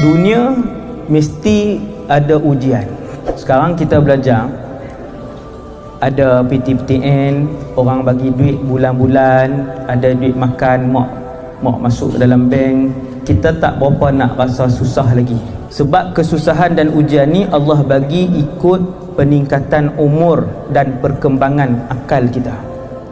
dunia mesti ada ujian. Sekarang kita belajar ada PTPTN orang bagi duit bulan-bulan ada duit makan mak mak masuk dalam bank. Kita tak berapa nak rasa susah lagi. Sebab kesusahan dan ujian ni Allah bagi ikut peningkatan umur dan perkembangan akal kita.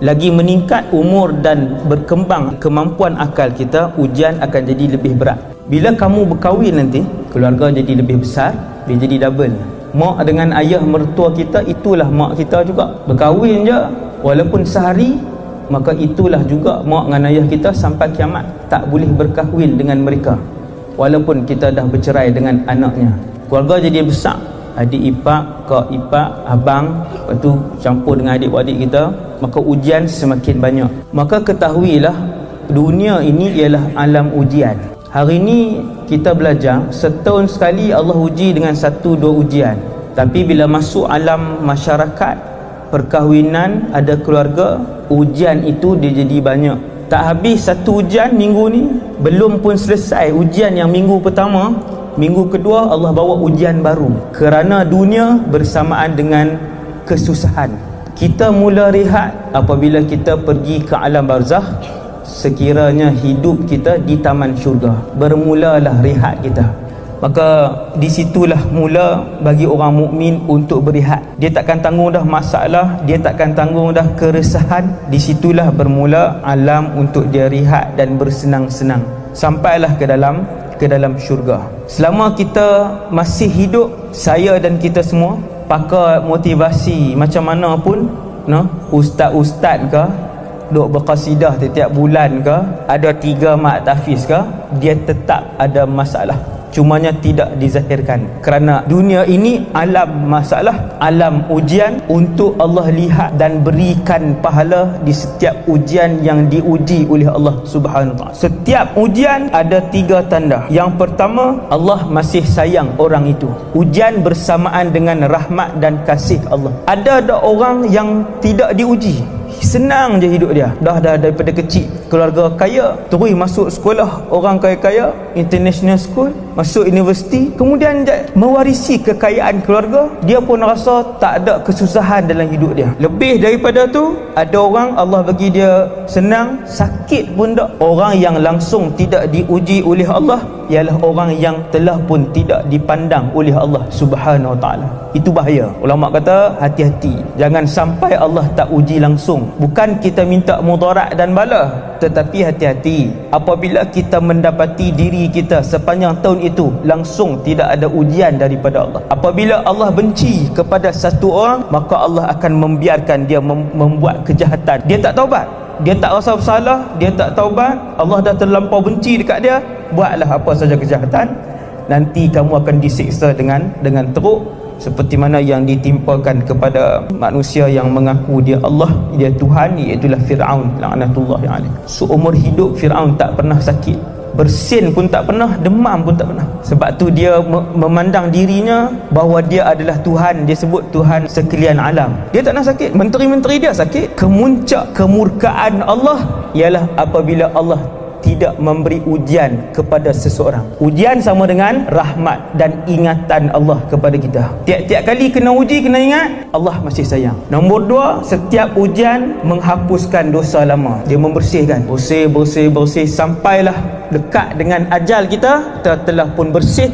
Lagi meningkat umur dan berkembang kemampuan akal kita ujian akan jadi lebih berat bila kamu berkahwin nanti keluarga jadi lebih besar dia jadi double. Mak dengan ayah mertua kita itulah mak kita juga. Berkahwin je. Walaupun sehari maka itulah juga mak dengan ayah kita sampai kiamat. Tak boleh berkahwin dengan mereka. Walaupun kita dah bercerai dengan anaknya. Keluarga jadi besar. Adik ipak, kak ipak, abang lepas tu campur dengan adik-adik kita maka ujian semakin banyak. Maka ketahuilah dunia ini ialah alam ujian hari ini kita belajar setahun sekali Allah uji dengan satu dua ujian. Tapi bila masuk alam masyarakat perkahwinan ada keluarga ujian itu dia jadi banyak. Tak habis satu ujian minggu ni belum pun selesai ujian yang minggu pertama. Minggu kedua Allah bawa ujian baru. Kerana dunia bersamaan dengan kesusahan. Kita mula rehat apabila kita pergi ke alam barzah sekiranya hidup kita di taman syurga. Bermulalah rehat kita. Maka disitulah mula bagi orang mukmin untuk berehat. Dia takkan tanggung dah masalah dia takkan tanggung dah keresahan. Disitulah bermula alam untuk dia rehat dan bersenang-senang. Sampailah ke dalam ke dalam syurga. Selama kita masih hidup saya dan kita semua pakai motivasi macam mana pun no? Ustaz-ustaz ke duk berqasidah setiap bulan ke ada tiga mak tafiz ke dia tetap ada masalah. Cumanya tidak dizahirkan. Kerana dunia ini alam masalah alam ujian untuk Allah lihat dan berikan pahala di setiap ujian yang diuji oleh Allah Subhanahu wa setiap ujian ada tiga tanda. Yang pertama Allah masih sayang orang itu. Ujian bersamaan dengan rahmat dan kasih Allah. Ada ada orang yang tidak diuji senang je hidup dia. Dah dah daripada kecil keluarga kaya terus masuk sekolah orang kaya-kaya international school masuk universiti. Kemudian dia mewarisi kekayaan keluarga. Dia pun rasa tak ada kesusahan dalam hidup dia. Lebih daripada tu ada orang Allah bagi dia senang sakit pun tak orang yang langsung tidak diuji oleh Allah ialah orang yang telah pun tidak dipandang oleh Allah Subhanahu Wa Taala. Itu bahaya. Ulama kata hati-hati. Jangan sampai Allah tak uji langsung. Bukan kita minta mudarat dan bala tetapi hati-hati apabila kita mendapati diri kita sepanjang tahun itu langsung tidak ada ujian daripada Allah. Apabila Allah benci kepada satu orang maka Allah akan membiarkan dia mem membuat kejahatan. Dia tak taubat. Dia tak rasa bersalah dia tak taubat. Allah dah terlampau benci dekat dia buatlah apa saja kejahatan. Nanti kamu akan disiksa dengan dengan teruk seperti mana yang ditimpakan kepada manusia yang mengaku dia Allah dia Tuhan iaitu Fir'aun laknatullah alaih. Seumur hidup Fir'aun tak pernah sakit. Bersin pun tak pernah demam pun tak pernah. Sebab tu dia memandang dirinya bahawa dia adalah Tuhan. Dia sebut Tuhan sekalian alam. Dia tak nak sakit. Menteri-menteri dia sakit. Kemuncak kemurkaan Allah ialah apabila Allah tidak memberi ujian kepada seseorang. Ujian sama dengan rahmat dan ingatan Allah kepada kita. Tiap-tiap kali kena uji kena ingat Allah masih sayang. Nombor dua setiap ujian menghapuskan dosa lama. Dia membersihkan. Bersih bersih bersih sampailah dekat dengan ajal kita. Kita telah pun bersih.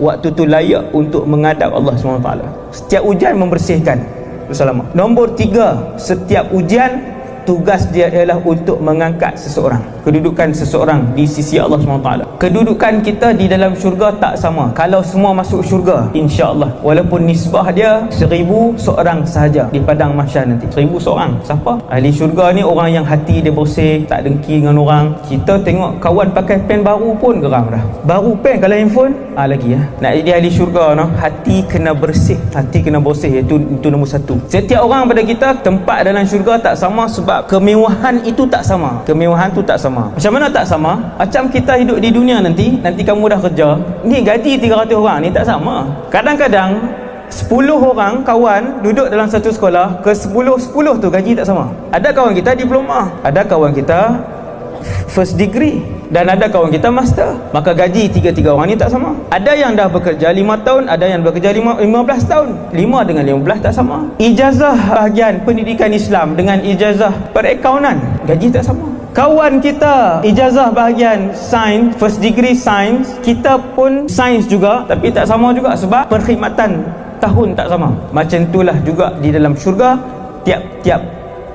Waktu tu layak untuk menghadap Allah SWT setiap ujian membersihkan dosa lama. Nombor tiga setiap ujian tugas dia ialah untuk mengangkat seseorang kedudukan seseorang di sisi Allah SWT kedudukan kita di dalam syurga tak sama. Kalau semua masuk syurga insyaAllah walaupun nisbah dia seribu seorang sahaja di padang masyar nanti. Seribu seorang. Siapa? ahli syurga ni orang yang hati dia bersih tak dengki dengan orang. Kita tengok kawan pakai pen baru pun geram dah. Baru pen kalau handphone ah lagi ya nak jadi ahli syurga no? hati kena bersih. Hati kena bersih itu, itu nombor satu. Setiap orang pada kita tempat dalam syurga tak sama sebab kemewahan itu tak sama. Kemewahan tu tak sama macam mana tak sama? Macam kita hidup di dunia nanti nanti kamu dah kerja ni gaji 300 orang ni tak sama. Kadang-kadang 10 orang kawan duduk dalam satu sekolah ke 10-10 tu gaji tak sama. Ada kawan kita diploma ada kawan kita first degree dan ada kawan kita master. Maka gaji tiga-tiga orang ni tak sama. Ada yang dah bekerja lima tahun ada yang bekerja lima, lima belas tahun. Lima dengan lima belas tak sama. Ijazah bahagian pendidikan Islam dengan ijazah perakaunan gaji tak sama kawan kita ijazah bahagian sains first degree sains kita pun sains juga tapi tak sama juga sebab perkhidmatan tahun tak sama. Macam itulah juga di dalam syurga tiap-tiap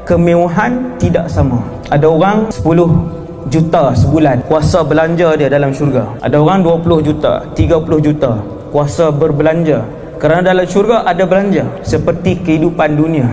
kemewahan tidak sama. Ada orang 10 juta sebulan kuasa belanja dia dalam syurga. Ada orang 20 juta 30 juta kuasa berbelanja. Kerana dalam syurga ada belanja seperti kehidupan dunia.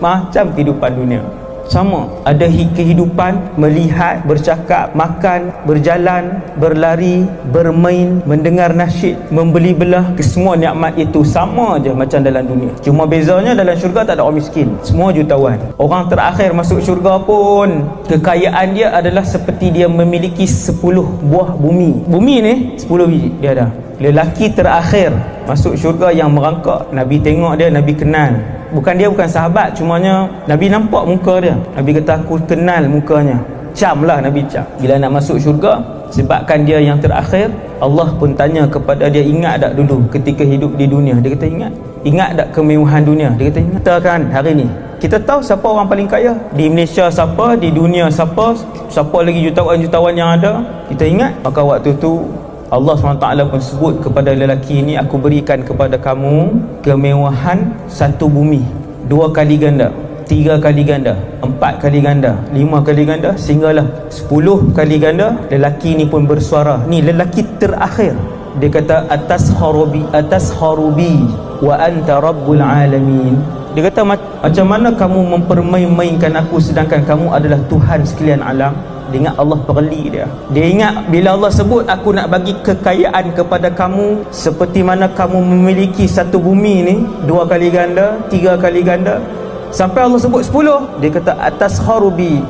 Macam kehidupan dunia sama ada kehidupan melihat bercakap makan berjalan berlari bermain mendengar nasyid membeli belah. Semua nikmat itu sama aja macam dalam dunia. Cuma bezanya dalam syurga tak ada orang miskin. Semua jutawan. Orang terakhir masuk syurga pun kekayaan dia adalah seperti dia memiliki 10 buah bumi. Bumi ni 10 biji dia ada. Lelaki terakhir masuk syurga yang merangkak Nabi tengok dia Nabi kenal. Bukan dia bukan sahabat cumanya Nabi nampak muka dia. Nabi kata aku kenal mukanya. Cam lah Nabi cam bila nak masuk syurga sebabkan dia yang terakhir Allah pun tanya kepada dia ingat tak dulu ketika hidup di dunia? Dia kata ingat. Ingat tak kemewahan dunia? Dia kata ingat. Kan hari ni kita tahu siapa orang paling kaya? Di Malaysia siapa di dunia siapa siapa lagi jutawan-jutawan yang ada? Kita ingat maka waktu tu Allah SWT pun sebut kepada lelaki ini aku berikan kepada kamu kemewahan satu bumi dua kali ganda tiga kali ganda empat kali ganda lima kali ganda sehinggalah sepuluh kali ganda. Lelaki ini pun bersuara ni lelaki terakhir. Dia kata atas harubi atas harubi wa anta rabbul alamin. Dia kata macam mana kamu mempermain-mainkan aku sedangkan kamu adalah Tuhan sekalian alam dia ingat Allah perli dia. Dia ingat bila Allah sebut aku nak bagi kekayaan kepada kamu seperti mana kamu memiliki satu bumi ni dua kali ganda tiga kali ganda. Sampai Allah sebut sepuluh. Dia kata atas harubi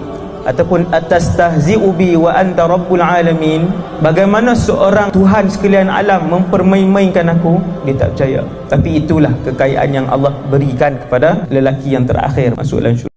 ataupun atas tahzi'ubi wa anta rabbul alamin. Bagaimana seorang Tuhan sekalian alam mempermain-mainkan aku? Dia tak percaya. Tapi itulah kekayaan yang Allah berikan kepada lelaki yang terakhir. Masuk dalam syurga